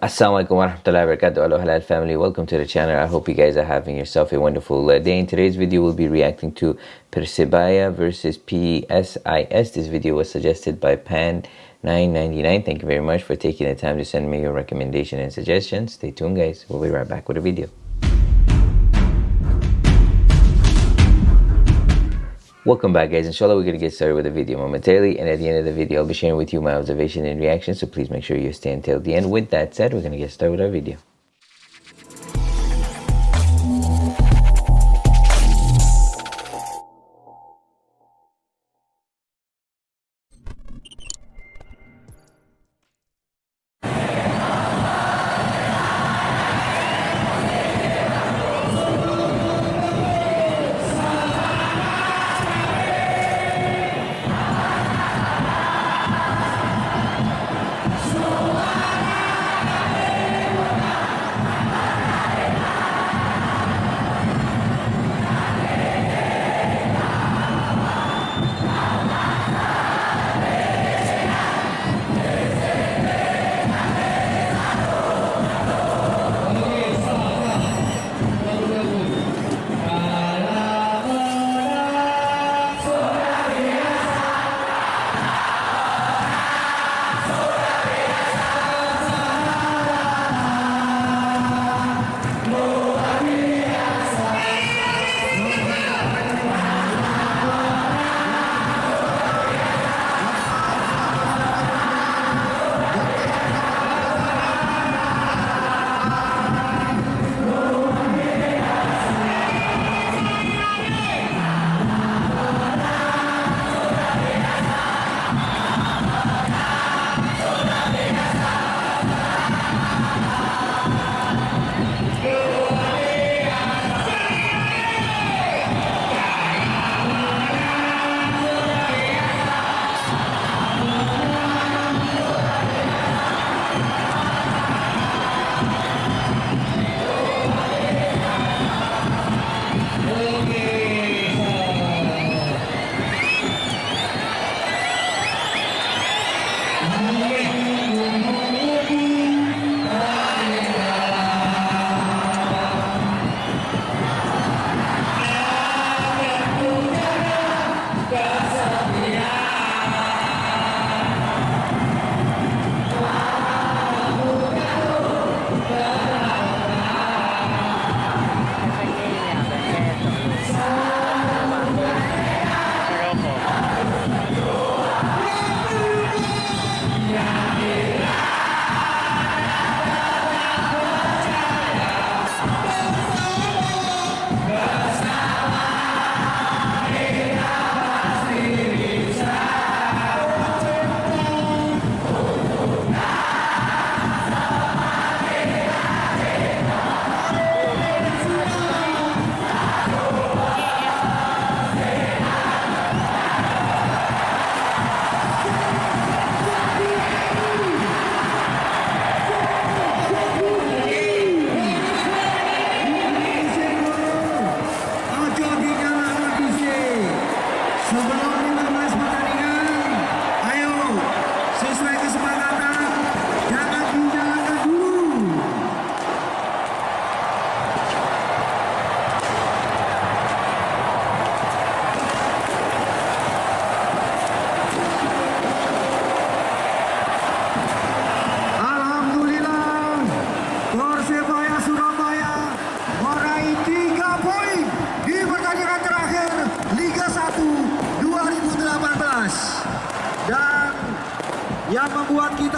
Assalamualaikum warahmatullahi wabarakatuh Hello halal family. Welcome to the channel. I hope you guys are having yourself a wonderful uh, day. In today's video we'll be reacting to Persebaya versus PSIS this video was suggested by Pan 999 thank you very much for taking the time to send me your recommendation and suggestions. Stay tuned guys. We'll be right back with a video Welcome back guys, inshallah we're going to get started with the video momentarily and at the end of the video I'll be sharing with you my observation and reaction so please make sure you stay until the end. With that said, we're going to get started with our video.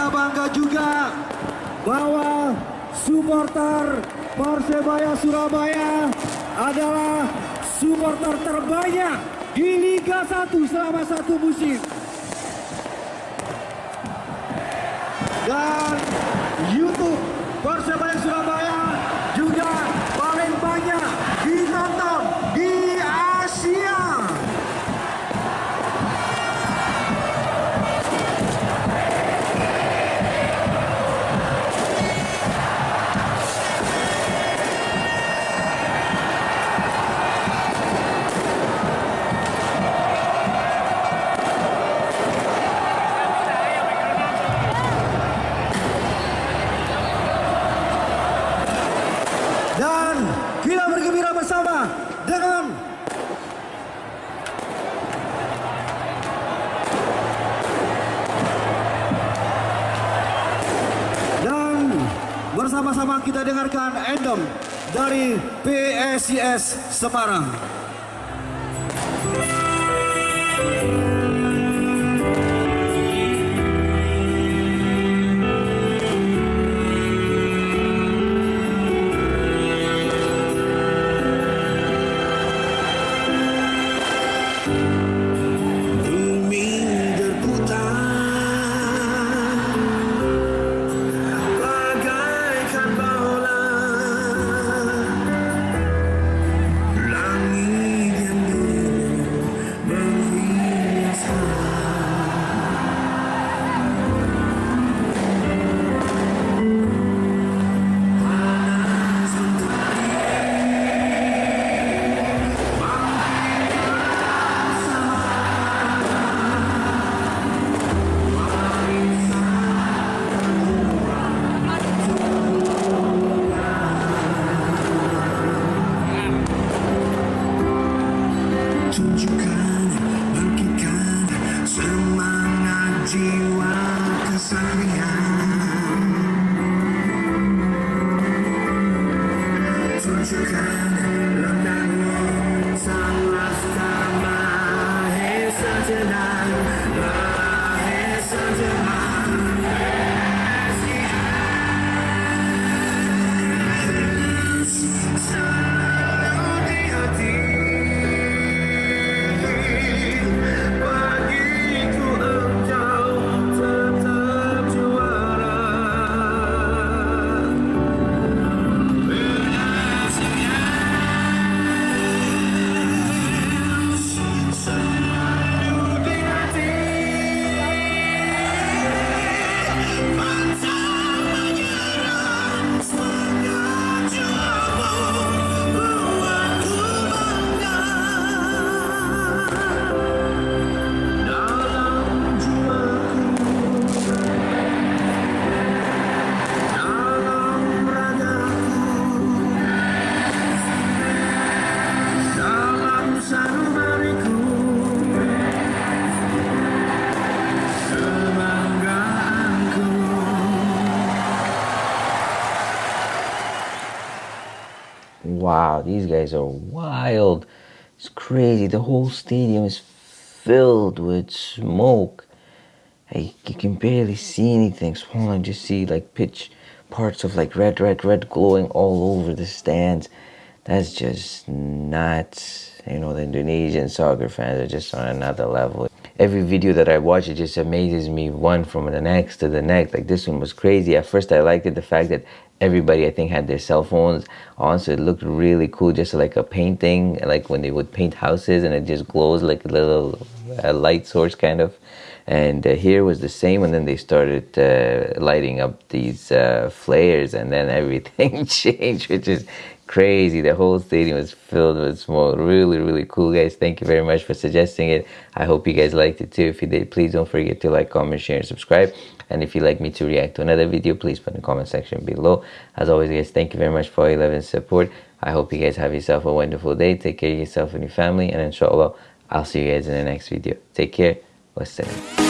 Kita bangga juga bahwa supporter Persebaya Surabaya adalah supporter terbanyak di Liga 1 selama satu musim. Dan YouTube Persebaya Surabaya kita dengarkan anthem dari PSIS Semarang. Tunjukkan Wow, these guys are wild. It's crazy. The whole stadium is filled with smoke. Like you can barely see anything. All I just see like pitch parts of like red, red, red glowing all over the stands. That's just nuts. You know, the Indonesian soccer fans are just on another level. Every video that I watch, it just amazes me one from the next to the next. Like this one was crazy. At first, I liked it the fact that everybody, I think, had their cell phones on, so it looked really cool, just like a painting, like when they would paint houses and it just glows like a little uh, light source kind of. And uh, here was the same, and then they started uh, lighting up these uh, flares, and then everything changed, which is crazy. The whole stadium was filled with smoke. Really, really cool, guys. Thank you very much for suggesting it. I hope you guys liked it too. If you did, please don't forget to like, comment, share, and subscribe. And if you'd like me to react to another video, please put in the comment section below. As always, guys, thank you very much for your love and support. I hope you guys have yourself a wonderful day. Take care of yourself and your family. And inshallah, I'll see you guys in the next video. Take care. Wassalam.